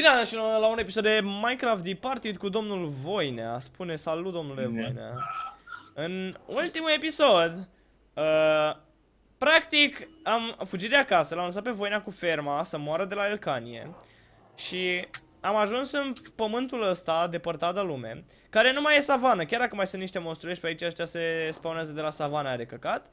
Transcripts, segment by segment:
Bine am și la un episod de Minecraft Departed cu domnul Voinea. Spune salut domnule Bine. Voinea. În ultimul episod, uh, practic am fugit de acasă, l-am lăsat pe Voinea cu ferma să moară de la Elcanie. Și am ajuns în pământul ăsta depărtat de lume, care nu mai e savană, chiar dacă mai sunt niște monstruiești pe aici, ăștia se spawnează de la savana are căcat.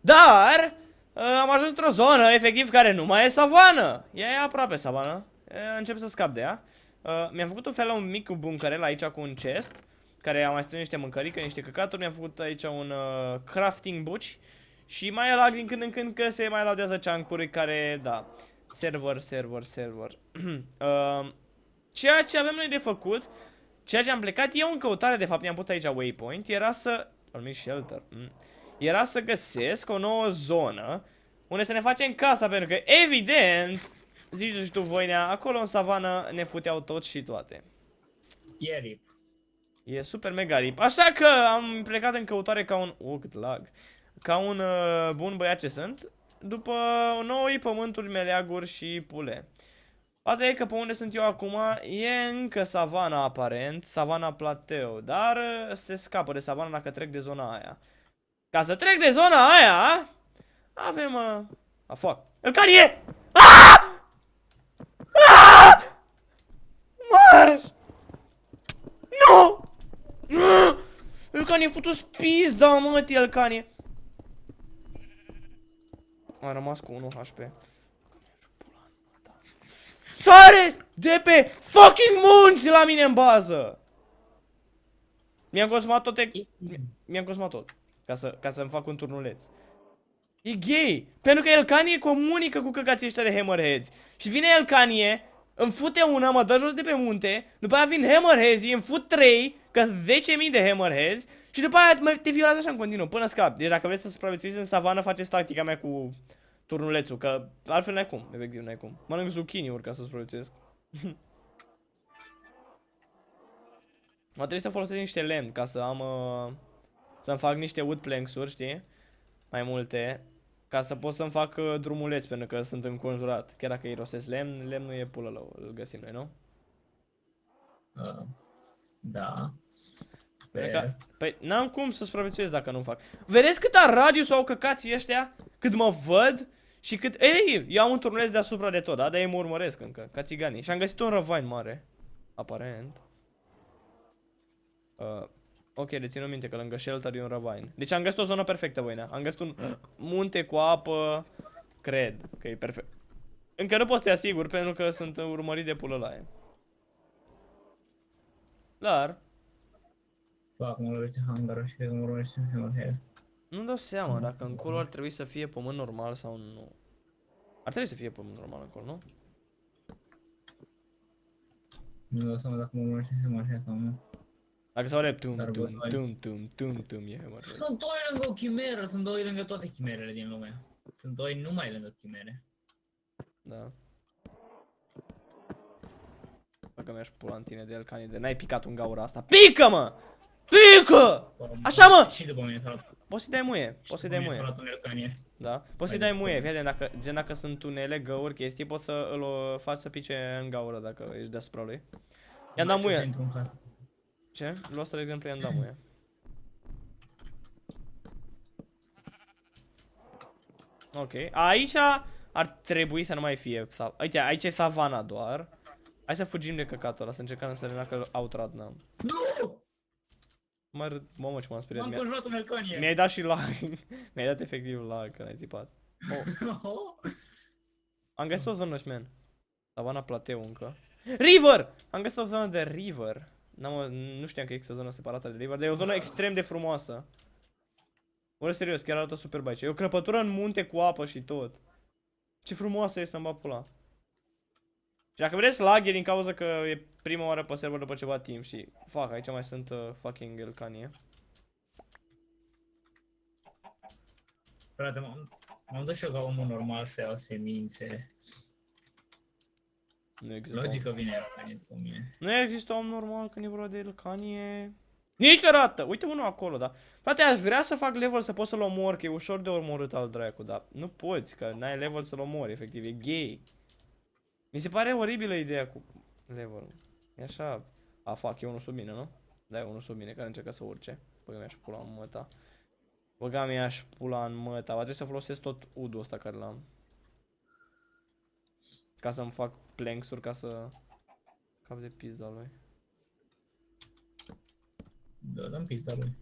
Dar uh, am ajuns într-o zonă, efectiv, care nu mai e savană. Ea e aproape savană. Uh, încep să scap de ea. Uh, mi-am făcut un fel un mic bunkerel aici cu un chest, care am mai strâns niște mâncărică, niște căcaturi. Mi-am făcut aici un uh, crafting buci. Și mai e lag din când în când că se mai laudează chunk care, da, server, server, server. uh, ceea ce avem noi de făcut, ceea ce am plecat eu în căutare, de fapt, mi-am pus aici waypoint, era să... Am shelter. Mm. Era să găsesc o nouă zonă unde să ne facem casa, pentru că, evident, zici și tu, Voinea, acolo în savană ne futeau tot și toate. E rip. E super mega rip. Așa că am plecat în căutare ca un... Oh, cât lag. Ca un uh, bun băiat ce sunt. După noi pământuri, meleaguri și pule. Asta e că pe unde sunt eu acum e încă savana aparent, savana plateu, dar uh, se scapă de savana dacă trec de zona aia. Ca să trec de zona aia, avem... Uh... A, fuck. El care e? Ah! Ah! Marș! Nu! Elcanie, futu spis, da, mă, Elcanie. A rămas cu 1 HP. Sare de pe fucking munți la mine în bază! Mi-am consumat toate... Mi-am consumat tot. Ca să, ca să-mi fac un turnuleț. E gay! Pentru că Elcanie comunică cu căcații ăștia de hammerheads. Și vine Elcanie, îmi fute una, mă dă jos de pe munte, după aia vin hammerheads, îmi fut 3, ca 10.000 de hammerheads, și după aia mă, te violează așa în continuu, până scap. Deci dacă vreți să supraviețuiți în savană, faceți tactica mea cu turnulețul, că altfel n-ai cum, efectiv n-ai cum. Mănânc zucchini-uri ca să supraviețuiesc. Mă trebuie să folosesc niște lemn ca să am... Uh, să-mi fac niște wood planks-uri, știi? Mai multe. Ca să pot să-mi fac uh, drumuleți, pentru că sunt înconjurat. Chiar dacă irosesc lemn, lemnul e pulă la îl găsim noi, nu? Uh, da. Pentru Sper. Că, păi n-am cum să supraviețuiesc dacă nu fac. Vedeți câta radius au căcații ăștia? Cât mă văd? Și cât... Ei, eu am un turnuleț deasupra de tot, da? Dar ei mă urmăresc încă, ca țiganii. Și am găsit un răvain mare. Aparent. Uh, ok, dețin minte că lângă shelter e un răvain. Deci am găsit o zonă perfectă, voinea. Am găsit un munte cu apă. Cred că e perfect. Încă nu pot să te asigur pentru că sunt urmărit de pulălaie. Dar, Fac, mă lovește hangarul și cred că mă lovește hammerhead. Nu dau seama dacă încolo ar trebui să fie pământ normal sau nu. Ar trebui să fie pământ normal încolo, nu? Nu dau seama dacă mă lovește hammerhead sau nu. Dacă se aude tum Dar tum bă, tum tum tum tum e hammer. Sunt doi lângă o chimeră, sunt doi lângă toate chimerele din lume. Sunt doi numai lângă chimere. Da. Dacă mi-aș pula în tine de el ca de n-ai picat un gaură asta. Pică mă! Pică! Așa, mă! Și după mine s-a luat. Poți să-i dai muie, și poți să-i după dai mine s-a muie. luat un elcanie. Da? Poți să-i Mai dai muie, departe. fii atent, dacă, gen dacă sunt tunele, găuri, chestii, poți să îl o faci să pice în gaură dacă ești deasupra lui. I-am dat Mai știu să muie. Intru în casă. Ce? Lu asta de exemplu i-am dat muie. Ok, aici ar trebui să nu mai fie sa- Aici, aici e savana doar Hai să fugim de căcatul ăla, să încercăm să ne dacă outradnăm Nu! Mă râd, mamă ce m-am speriat M-am Mi-a- conjurat un elcanie. Mi-ai dat și lag Mi-ai dat efectiv lag când ai țipat oh. Am găsit o zonă, șmen Savana Plateu încă River! Am găsit o zonă de river N-am, Nu știam că există o zonă separată de river Dar e o zonă extrem de frumoasă. Ori serios, chiar arată super aici E o crăpătură în munte cu apă și tot. Ce frumoasă e să-mi bat pula. Și dacă vedeți lag e din cauza că e prima oară pe server după ceva timp Și fac, aici mai sunt uh, fucking elcanie. Frate, m-am m-am dus și eu ca omul normal să iau semințe. Nu există om. Logic că vine elcanie după mine. Nu există om normal când e vorba de elcanie Niciodată! Uite unul acolo, da. Frate, aș vrea să fac level să pot să-l omor, că e ușor de omorât al dracu, dar nu poți, că n-ai level să-l omori, efectiv, e gay. Mi se pare oribilă ideea cu... Level. E așa... A, fac, e unul sub mine, nu? Da, e unul sub mine care încercă să urce. Băga mi-aș pula în măta. Băga mi-aș pula în măta. Va trebui să folosesc tot udul ăsta care l-am. Ca să-mi fac planks-uri ca să... Cap de pizda lui. Da, dăm pizza lui.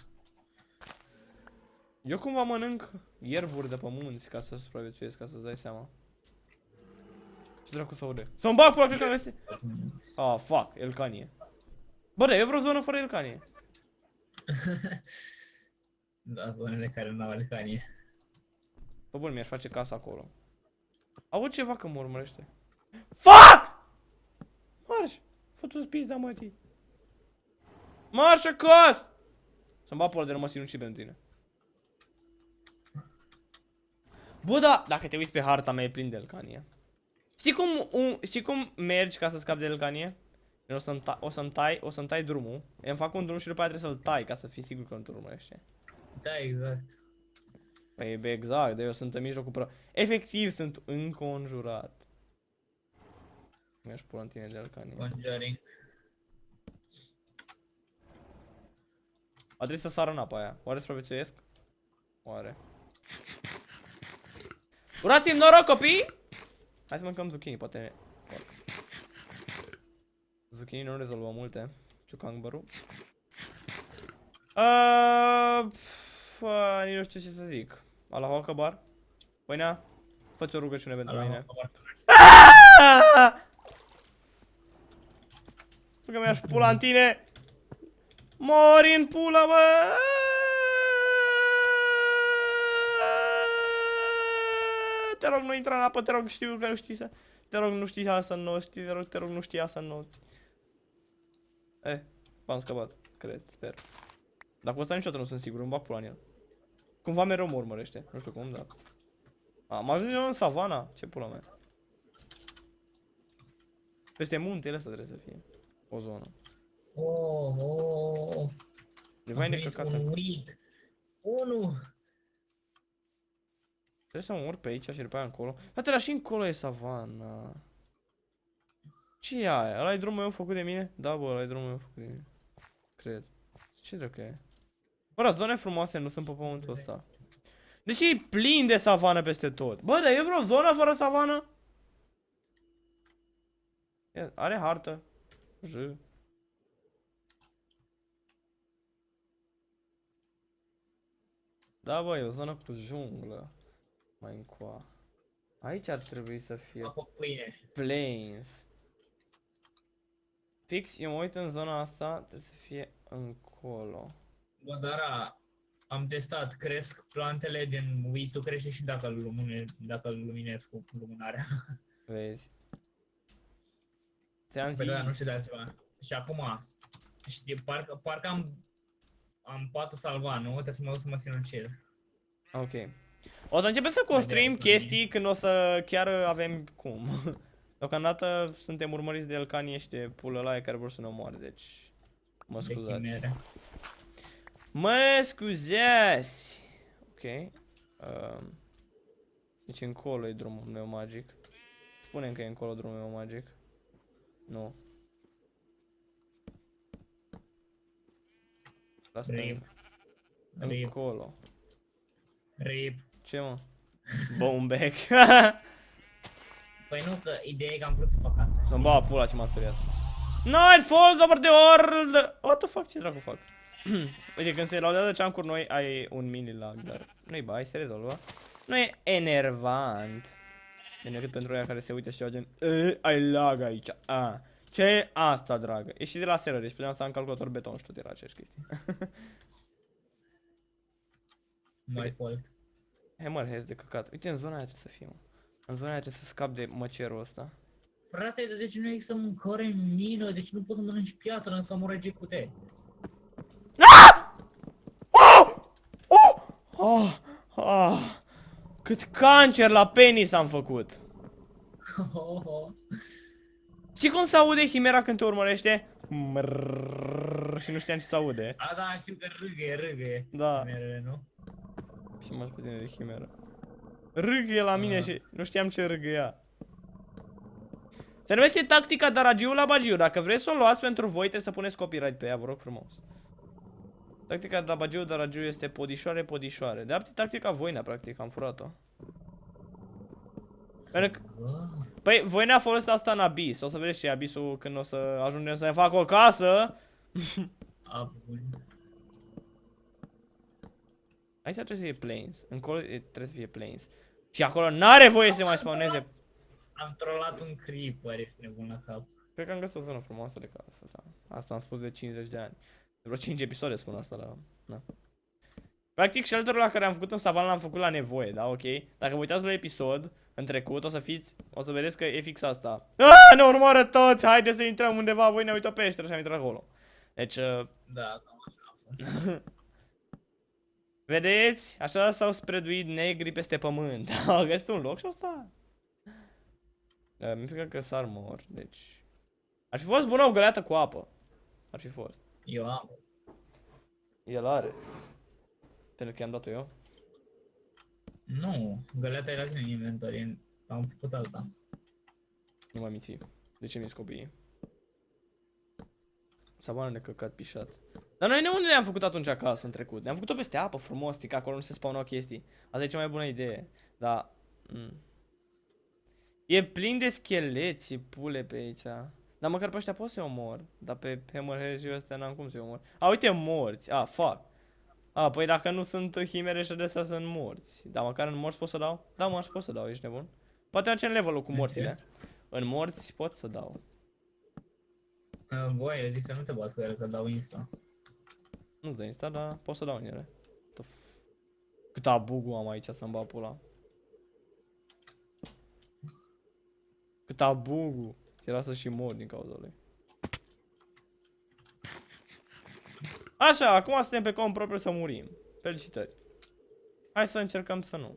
Eu cumva mănânc ierburi de pe munți ca să supraviețuiesc, ca să-ți dai seama. Ce dracu să aude? Să-mi bag pula, cred că am găsit. Ah, fuck, Elcanie. Bă, da, e vreo zonă fără Elcanie. da, zonele care nu au alcanie. Bă, bun, mi-aș face casa acolo. Aud ceva că mă urmărește. FUCK! Marș! Fă-tu pizda, mătii. Marș acasă! Să-mi bag pula de rămăs și pentru tine. Bă, da, dacă te uiți pe harta mea e plin de Elcanie. Știi cum, un, știi cum mergi ca să scapi de Elcanie? O să-mi tai, o să tai, o să tai drumul, îmi fac un drum și după aia trebuie să-l tai ca să fii sigur că nu te urmărește. Da, exact. Păi bă, exact, de eu sunt în mijlocul pră... Efectiv, sunt înconjurat. Mi-aș pula în tine de Elcanie. Conjuring. A trebuit să sară în apa aia. Oare supraviețuiesc? Oare? Urați-mi noroc, copii! Hai să mâncăm zucchini, poate... Zucchini nu rezolvă multe. Ciucangbărul. Uh, pf, uh, nici nu știu ce să zic. Allahu Akbar. Păinea, fă-ți o rugăciune pentru Ala, mine. mă, Că mi-aș pula în tine. Mori în pula, bă! Te rog, nu intra în apă, te rog, știu că nu știi să... Te rog, nu știi să înnoți, te rog, te rog, nu știa să înnoți. Eh, v-am scăpat, cred, sper. Dar cu ăsta niciodată nu sunt sigur, îmi bag pula în el. Cumva mereu mă urmărește, nu știu cum, dar... Am ajuns eu în savana, ce pula mea. Peste muntele ăsta trebuie să fie. O zonă. Oh, oh, oh. E vai A venit necăcat. un acolo. uit. Unu. Trebuie să mă urc pe aici și după aia încolo. Frate, dar și încolo e savana. ce e aia? Ăla e drumul meu făcut de mine? Da, bă, ăla e drumul meu făcut de mine. Cred. Ce dracu e? Bă, dar zone frumoase nu sunt pe pământul ăsta. De ce e plin de savană peste tot? Bă, dar e vreo zonă fără savană? Ia, Are hartă. J. Da, bă, e o zonă cu junglă. Mai încoa. Aici ar trebui să fie Apă pâine. plains. Fix, eu mă uit în zona asta, trebuie să fie încolo. Bă, dar a, am testat, cresc plantele din uitul, crește și dacă îl lumine, dacă îl luminez cu lumânarea. Vezi? Ți-am Păi da, nu zis. știu de altceva. Și acum, știi, parcă, parcă am, am patul salvat, nu? Trebuie să mă duc să mă sinucid. Ok. O să începem să construim Vedem. chestii când o să chiar avem cum. Deocamdată suntem urmăriți de Elcanie și de pulă la care vor să ne omoare, deci... Mă De scuzați. chimere. Mă scuzați! Ok. Uh, deci încolo e drumul meu magic. Spunem că e încolo drumul meu magic. Nu. La stânga. Rip. Rip. Încolo. Rip. Ce mă? Boneback. Păi nu, că ideea e că am vrut să fac asta. Să-mi bag pula ce m-a speriat. Night falls over the world! What the fuck? Ce dracu fac? Uite, când se laudează ceancuri noi, ai un mini lag, dar nu-i bai, se rezolvă. Nu e enervant. Bine, cât pentru ea care se uită și ceva gen "E, ai lag aici. A. Ce e asta, dragă? E și de la server, deci puteam să am calculator beton și tot era aceeași chestie. My fault. Hammerheads de căcat. Uite, în zona aia trebuie să fie, mă. În zona aia trebuie să scap de măcerul ăsta. Frate, de ce nu există mâncare în mină? Deci nu poți să mănânci piatră în samurai GQT? Oh, oh, cât cancer la penis am făcut. Știi cum se aude Chimera când te urmărește? Mrrr, și nu știam ce se aude. A, da, știu că râgăie, râgăie. Da, Merele, nu? și mă pe tine de Chimera. Râgâie la mine Ah. și nu știam ce râgâia. Se numește tactica Daragiu la Bagiu. Dacă vreți să o luați pentru voi, trebuie să puneți copyright pe ea, vă rog frumos. Tactica Dabagiu Daragiu este podișoare, podișoare. De fapt, tactica Voina, practic, am furat-o. Pentru că- Bă, Păi, Voina a folosit asta în Abyss. O să vedeți ce e Abyssul când o să ajungem să ne facă o casă. a, bun. Aici trebuie să fie plains. Încolo e- trebuie să fie plains. Și acolo n-are voie să mai spawneze. Am trollat un creeper, ești nebun la cap. Cred că am găsit o zonă frumoasă de casă, da. Asta am spus de 50 de ani. De vreo 5 episoade spun asta, la... Na. Practic, shelterul la care am făcut în savană l-am făcut la nevoie, da, ok? Dacă vă uitați la episod, în trecut, o să fiți, o să vedeți că e fix asta. Aaaa, ne urmoară toți, haide să intrăm undeva, voi ne uită peșteră și am intrat acolo. Deci, uh, Da, cam așa a fost. vedeți? Așa s-au spreaduit negri peste pământ. Au găsit un loc și au stat. Uh, mi frică că s-ar mor, deci... Ar fi fost bună o găleată cu apă. Ar fi fost. Eu am. El are. Pentru că i-am dat-o eu. Nu, găleata era în inventory, am făcut alta. Nu mai minți. De ce mi-s copiii? Savană de căcat pișat. Dar noi de unde ne-am făcut atunci acasă în trecut? Ne-am făcut-o peste apă frumos, că acolo nu se spawnau chestii. Asta e cea mai bună idee. Dar... Mm. E plin de scheleți și pule pe aici. Dar măcar pe ăștia pot să-i omor. Dar pe Hammerhead și ăstea n-am cum să-i omor. A, uite, morți. A, fuck. A, păi dacă nu sunt chimere și de astea sunt morți. Dar măcar în morți pot să dau? Da, mă, aș pot să dau, ești nebun. Poate în levelul cu morțile. În morți pot să dau. Uh, Băi, eu zic să nu te bați cu ele, că dau insta. Nu de insta, dar pot să dau în ele. The f- Cât abugu am aici să-mi bag pula. Cât abugu. Era să și mor din cauza lui. Așa, acum suntem pe cont propriu să murim. Felicitări. Hai să încercăm să nu.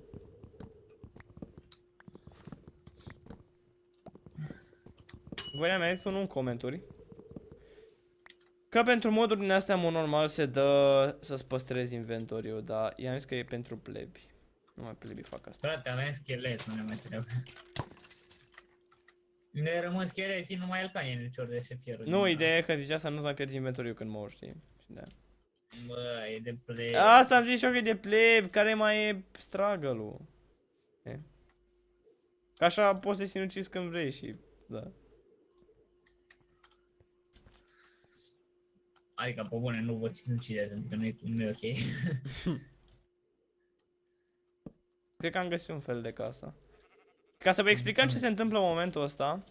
Voi ne-am mai zis unul în comentarii. Că pentru moduri din astea, mod normal, se dă să-ți păstrezi inventoriu, dar i-am zis că e pentru plebi. Nu mai plebi fac asta. Frate, avem schelet, nu ne mai trebuie. Ne rămân scheleții, numai el ca e nicior de se pierd. Nu, ideea e că zicea să nu mai pierzi inventoriu când mor, știi? Și da. Bă, e de play. Asta am zis și eu că e de pleb, care mai e struggle-ul. E. Că așa poți să sinucizi când vrei și, da. Adică, pe bune, nu vă sinucideți, pentru că nu e, nu e ok. Cred că am găsit un fel de casă. Ca să vă explicăm ce se întâmplă în momentul ăsta,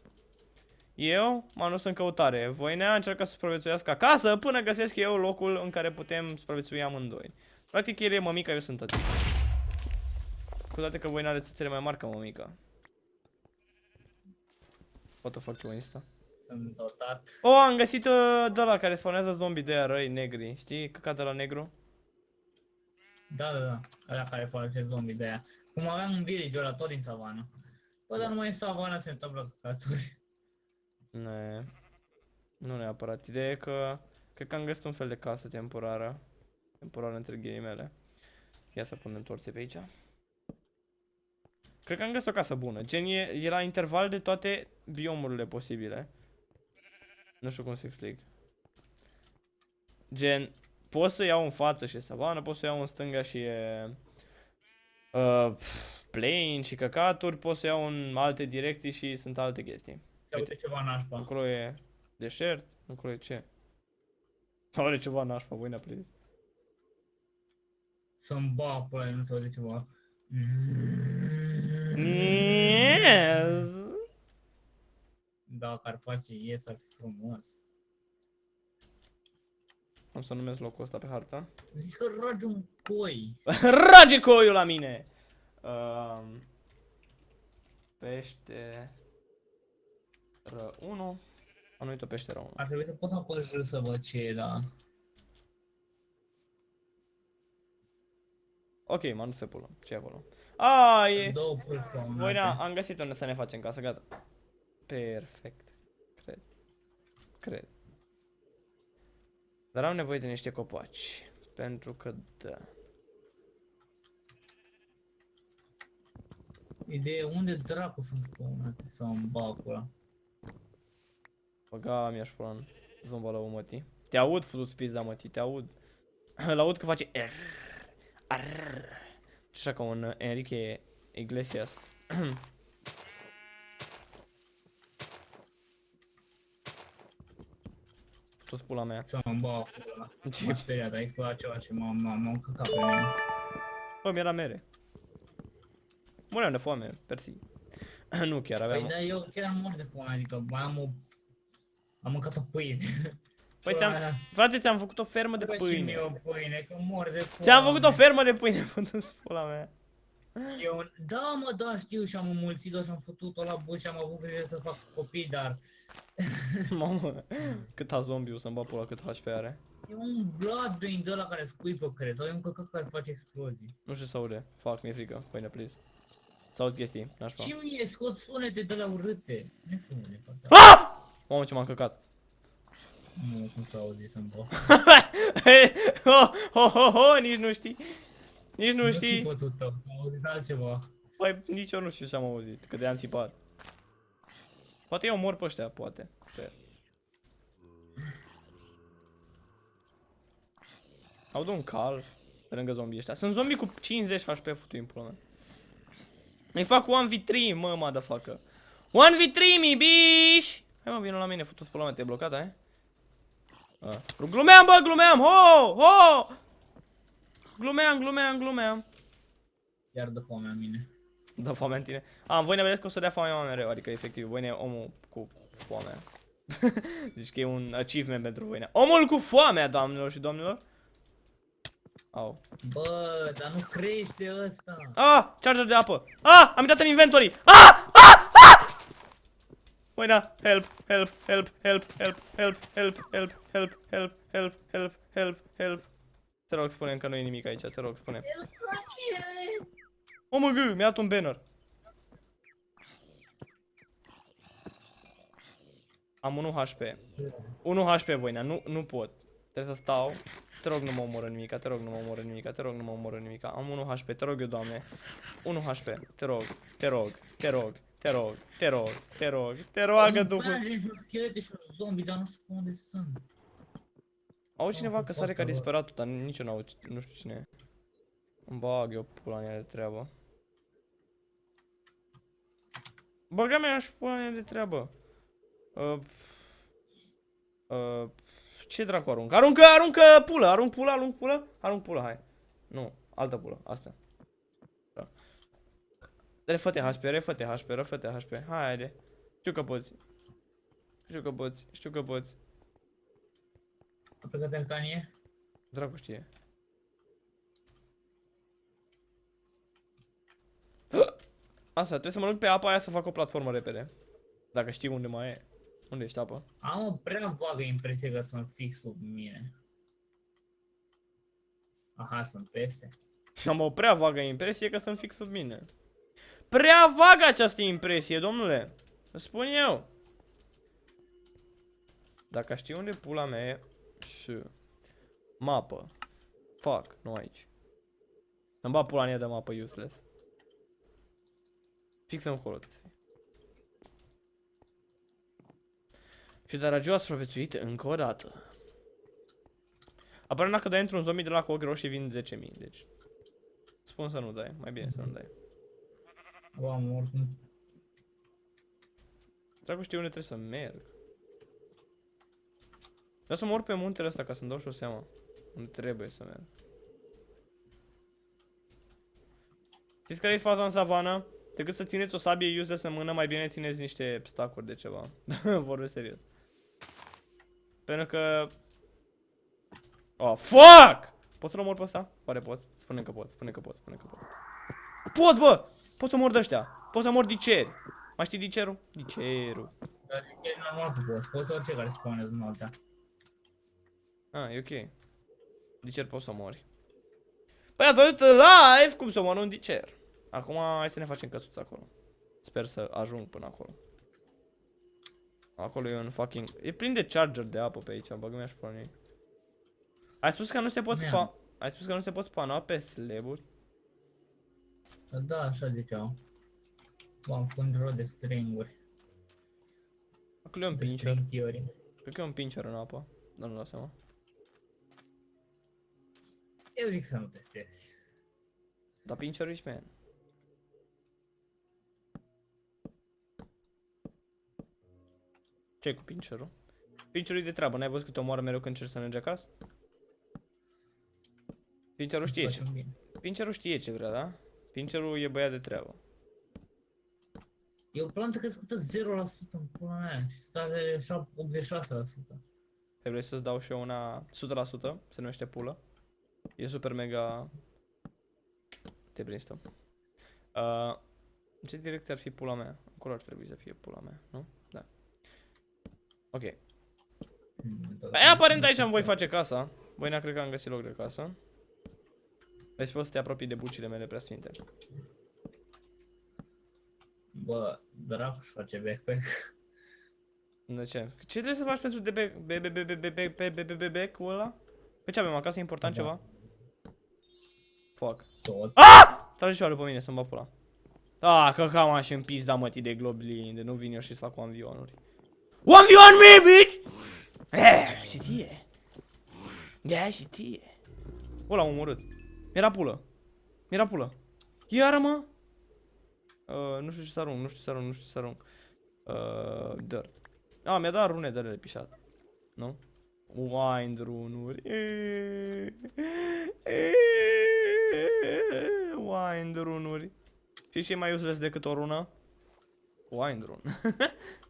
eu m-am dus în căutare. Voinea încearcă să supraviețuiască acasă până găsesc eu locul în care putem supraviețui amândoi. Practic el e mămica, eu sunt tătic. Cu toate că Voina are țâțele mai mari ca mămica. What the fuck you Insta? Sunt dotat. Oh, am găsit uh, de la care spawnează zombie de aia răi negri. Știi? Căcat de la negru. Da, da, da. Ăla care folosește zombie de aia. Cum aveam un village ăla tot din savană. Bă, dar numai în savană se întâmplă căcaturi. Ne. Nu neapărat. Ideea e că cred că am găsit un fel de casă temporară. Temporară între ghilimele. Ia să punem torțe pe aici. Cred că am găsit o casă bună. Gen e, e la interval de toate biomurile posibile. Nu știu cum să explic. Gen, pot să iau în față și e savană, pot să iau în stânga și e... Uh, pf, plain și căcaturi, pot să iau în alte direcții și sunt alte chestii. Se aude ceva nașpa. Acolo e deșert, acolo e ce? Sau are ceva nașpa, voi ne please. Să-mi ba pe ăla, nu se aude ceva. Yes. Da, Carpacii ies, ar fi frumos. Am să numesc locul ăsta pe harta. Zici că ragi un coi. Rage coiul la mine! Um, pește... Ră 1. Am uitat peștera 1. Ar trebui să pot apăși să văd ce e, da. Ok, m-am dus pe pulă. ce e acolo? A, e... Două pârși Voi am găsit unde să ne facem casă, gata. Perfect. Cred. Cred. Dar am nevoie de niște copaci. Pentru că da. Ideea e unde dracu sunt spawnate sau în bacul ăla. Băga mi-aș pula în zomba la măti. Te aud, futu-ți pizda, măti, te aud. Îl aud că face R. R. Așa ca un uh, Enrique Iglesias. Futu-ți pula mea. Să-mi bau pula. Ce? M-a speriat, ai făcut ceva ce m-a m-a- m-a încăcat pe mine. Bă, mi-era mere. Muream de foame, persi. nu chiar aveam... Păi da, eu chiar am mort de foame, adică mai am o... Am mâncat o pâine. Păi Pula ți-am... mea. Frate, ți-am făcut o fermă de Bă, și mie pâine. o pâine, că mor de foame. Ți-am făcut o fermă de pâine, fătu-ți pula mea. Eu, da, mă, da, știu și am înmulțit-o și am făcut-o la buș și am avut grijă să fac copii, dar Mamă, cât a zombie să-mi bag pula cât HP are. e un Bloodbane de ăla care scuipă, cred, sau e un căcat care face explozii. Nu știu să aude. Fac, mi-e frică. Pâine, please. Să aud chestii, nașpa. Și mie scot sunete de la urâte. Nu știu unde partea. Ah! Mamă, ce m-am căcat. Nu, cum să auzi să-mi bă. ho, ho, ho, ho, nici nu știi. Nici nu știi. Nu ți tău, am auzit altceva. Păi nici eu nu știu ce am auzit, că de-am țipat. Poate eu mor pe ăștia, poate. Sper. Aud un cal pe lângă zombii ăștia. Sunt zombii cu 50 HP futu în pula mea. Îi fac 1v3, mă, motherfucker. 1v3, mi biș! Hai mă, vină la mine, futu-ți pula mea, te-ai blocat, ai? A. Glumeam, bă, glumeam, ho, ho! Glumeam, glumeam, glumeam. Iar de foame a mine. Da foame în tine. A, voi ne vedeți că o să dea foame mai mereu, adică efectiv, voi ne omul cu foamea. Zici că e un achievement pentru voi. Omul cu foamea, doamnelor și domnilor. Au. Bă, dar nu crește ăsta. Ah, charger de apă. Ah, am intrat în inventory. Ah, ah, ah! Voi da, help, help, help, help, help, help, help, help, help, help, help, help, help, help. Te rog, spune că nu e nimic aici, te rog, spune. O mă gâ, mi-a dat un banner. Am 1 HP. 1 HP, voinea, nu, nu pot. Trebuie să stau. Te rog, nu mă omoră nimica, te rog, nu mă omoră nimica, te rog, nu mă omoră nimica. Am 1 HP, te rog eu, doamne. 1 HP, te rog, te rog, te rog, te rog, te rog, te rog, te roagă Am Duhul. page și un schelete și un zombie, dar nu știu unde sunt. Au cineva că sare ca Poți să disperatul, dar nici eu n-au, nu știu cine e. Îmi bag eu pula mea de treabă. Băga mea și pula mea de treabă. Uh, uh, ce dracu arunc? Aruncă, aruncă pulă, arunc pulă, arunc pulă, arunc pulă, hai. Nu, altă pulă, asta. Da. Refă-te HP, refă-te HP, refă-te HP, hai, haide. Știu că poți. Știu că poți, știu că poți. A plecat în canie? Dracu știe. Asta, trebuie să mă duc pe apa aia să fac o platformă repede. Dacă știi unde mai e. Unde ești apă? Am o prea vagă impresie că sunt fix sub mine. Aha, sunt peste. Am o prea vagă impresie că sunt fix sub mine. Prea vagă această impresie, domnule. Îți spun eu. Dacă știi unde pula mea e și mapă. Fuck, nu aici. Îmi bat pula în ea de mapă useless. Fix încolo trebuie să fie. Și Daragio a supraviețuit încă o dată. Apare dacă dai într-un zombie de la cu ochi roșii vin 10.000, deci... Spun să nu dai, mai bine să nu dai. Bă, am oricum. Dracu știu unde trebuie să merg. Vreau să mor pe muntele ăsta ca să-mi dau și o seama. Unde trebuie să merg. Știți care e faza în savana? Decât să țineți o sabie useless în mână, mai bine țineți niște stacuri de ceva. Vorbesc serios. Pentru că... Oh, fuck! Pot să-l omor pe ăsta? Oare pot? Spune că pot, spune că pot, spune că pot. Pot, bă! Pot să mor de ăștia. Pot să mor diceri. Mai știi dicerul? Dicerul. Dar e normal că poți. Poți orice care spawnează în altea. Ah, e ok. Dicer poți să mori. Păi ați văzut live cum să mor un dicer. Acum hai să ne facem căsuța acolo. Sper să ajung până acolo. Acolo e un fucking... E plin de charger de apă pe aici, bagă mi-aș porni. Ai spus că nu se pot Mi-am. spa... Ai spus că nu se pot spana pe slaburi? Da, așa ziceau. Bă, am făcut un rol de stringuri. Ok. că e un The pincher. string theory. Cred că e un pincher în apă. Dar nu dau seama. Eu zic să nu testezi. Dar pincherul ești man. Ce cu pincherul? Pincherul e de treabă, n-ai văzut că te omoară mereu când încerci să mergi acasă? Pincherul știe Îți ce. facem bine. Pincherul știe ce vrea, da? Pincherul e băiat de treabă. E o plantă crescută 0% în pula mea și stare 86%. Te vrei să-ți dau și eu una 100%, se numește pulă. E super mega... Te brainstorm. Uh, în ce direcție ar fi pula mea? Acolo ar trebui să fie pula mea, nu? Ok. Aia, aparent aici am voi face casa. Voi n cred că am găsit loc de casă. Deci poți să te apropii de bucile mele prea sfinte. Bă, dracu își face backpack. De ce? Ce trebuie să faci pentru de backpack-ul ăla? Pe ce avem acasă? E important ceva? Fuck. Ah! Trage ceva după mine, să-mi bapula. Ah, că cam aș împis, da mă, de globlin, de nu vin eu și să fac cu amvionuri. 1v1-uri. 1v1 me, bitch! Eh, și ție. Da, și ție. O, l-am omorât. Mi-era pulă. Mi-era pulă. Iară, mă? Uh, nu știu ce să arunc, nu știu ce să arunc, nu știu ce să arunc. Uh, dirt. Ah, mi-a dat rune de alea pișat. Nu? Wind rune-uri. Wind rune-uri. Și ce e mai useless decât o rună? Wind rune.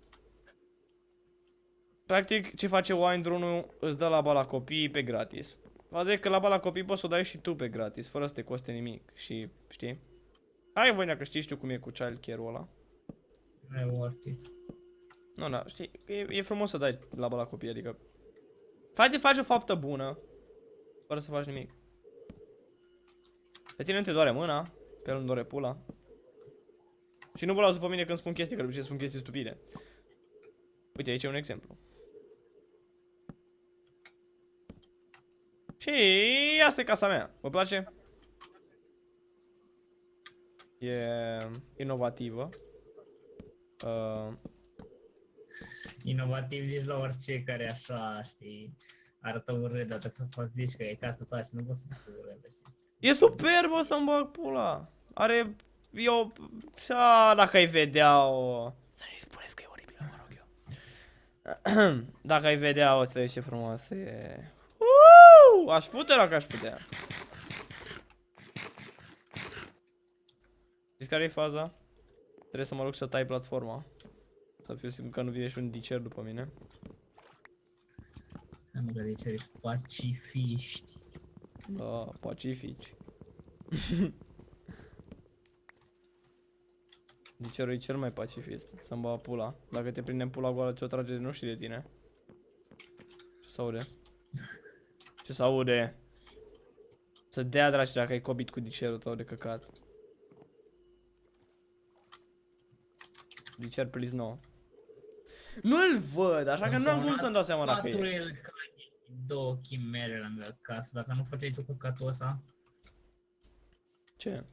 Practic, ce face Wind rune îți dă laba la copii pe gratis. Faza e că laba la copii poți să o dai și tu pe gratis, fără să te coste nimic. Și, știi? Hai voi că știi, știu cum e cu child care-ul ăla. Nu e worth it. Nu, da, știi, e, e frumos să dai laba la copii, adică... Faci, faci o faptă bună, fără să faci nimic. Pe tine nu te doare mâna, pe el nu doare pula. Și nu vă luați după mine când spun chestii, că de obicei spun chestii stupide. Uite, aici e un exemplu. Și asta e casa mea. Vă place? E inovativă. Uh, Inovativ zici la orice care așa, știi, arată urât, dar trebuie să faci zici că e casă ta și nu poți să fii urât. știi? E superbă să-mi bag pula. Are... Eu... A, dacă ai vedea o... Să nu-i spuneți că e oribilă, mă rog eu. dacă ai vedea o să ieși frumoasă e... Uuu, aș fute dacă aș putea. Știți care e faza? Trebuie să mă rog să tai platforma. Să fiu sigur că nu vine și un dicer după mine. Am gândit ce ești pacifiști. Da, pacifici. Dicerul e cel mai pacifist, să-mi bă pula. Dacă te prinde în pula goală, ți-o trage de nu știi de tine. Ce se aude? Ce se aude? Să dea dragi dacă ai cobit cu dicerul tău de căcat. Dicer, please, no. Nu-l văd, așa că nu am cum să-mi dau seama dacă Patru e. elcani, două chimere lângă casă, dacă nu făceai tu căcatul ăsta Ce?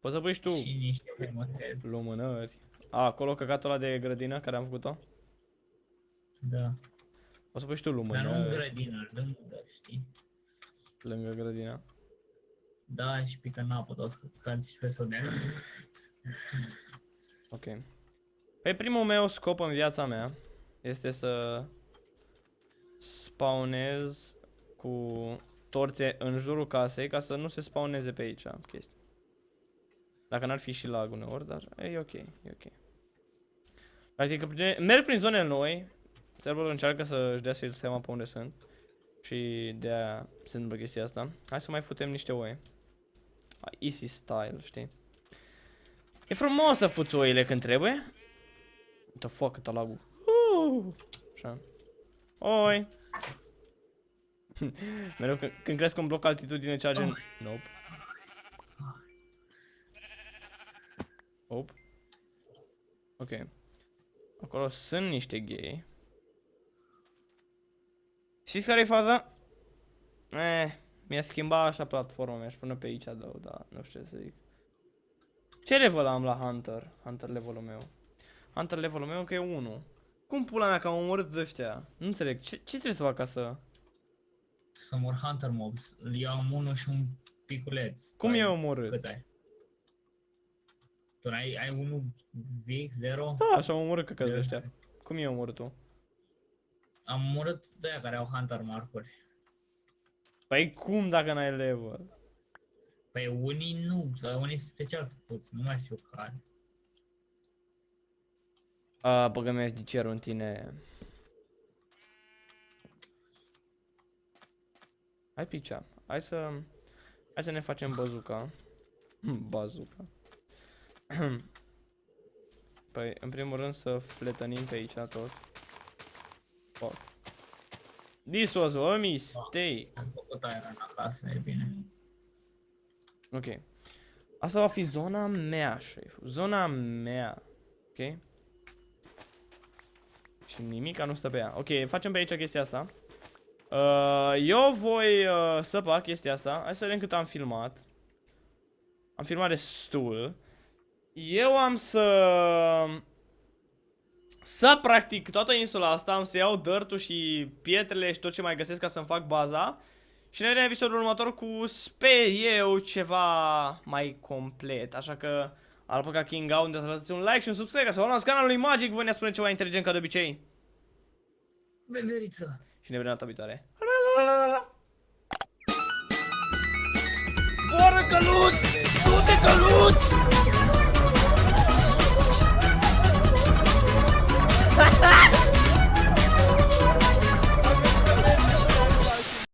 Poți să pui și tu și niște următezi. lumânări. A, acolo căcatul ăla de grădină care am făcut-o? Da. O să pui și tu Dar nu în lumânări grădină, lângă, știi? lângă grădina. Da, și pică în apă toți căcați și pe să dea. Ok. Pe primul meu scop în viața mea este să spawnez cu torțe în jurul casei ca să nu se spawneze pe aici chestii. Dacă n-ar fi și lag uneori, dar e ok, e ok. Practic, prin- merg prin zone noi, serverul încearcă să-și dea și el seama pe unde sunt. Și de aia se întâmplă chestia asta. Hai să mai futem niște oi. Easy style, știi? E frumos să fuți oile când trebuie. What the fuck, cât lagul. Uh, așa. Oi. Mereu când, când cresc un bloc altitudine cea gen... Nope. Hop. Ok. Acolo sunt niște gay. Știți care e faza? Eh, mi-a schimbat așa platforma, mi-aș pune pe aici, da, da, nu știu ce să zic. Ce level am la Hunter? Hunter levelul meu. Hunter levelul meu că e 1. Cum pula mea că am omorât ăștia? Nu înțeleg. Ce, ce trebuie să fac ca să... Să mor Hunter Mobs. Eu am unul și un piculeț. Tu Cum ai- e omorât? Cât ai? Tu ai, ai unul VX0? Da, așa am omorât căcăți Eu- ăștia. Cum e omorât tu? Am omorât de aia care au Hunter marcuri. Păi cum dacă n-ai level? Păi unii nu, sau unii sunt special făcuți, nu mai știu care. A, băgă mi de cerul în tine. Hai picea. Hai să... Hai să ne facem bazuca. bazuca. păi, în primul rând să fletănim pe aici tot. Fuck. This was a mistake. Am făcut iron acasă, e bine. Ok. Asta va fi zona mea, șef. Zona mea. Ok? Și nimica nu stă pe ea. Ok, facem pe aici chestia asta. Uh, eu voi uh, săpa chestia asta. Hai să vedem cât am filmat. Am filmat destul. Eu am să... Să practic toată insula asta, am să iau dirt și pietrele și tot ce mai găsesc ca să-mi fac baza. Și ne vedem în episodul următor cu, sper eu, ceva mai complet. Așa că, Alpaca King Out, unde să lăsați un like și un subscribe ca să vă luați canalului Magic. Voi ne spune ceva inteligent ca de obicei. Beveriță! Și ne vedem data viitoare. Boră căluț! Du-te căluț! Ha ha!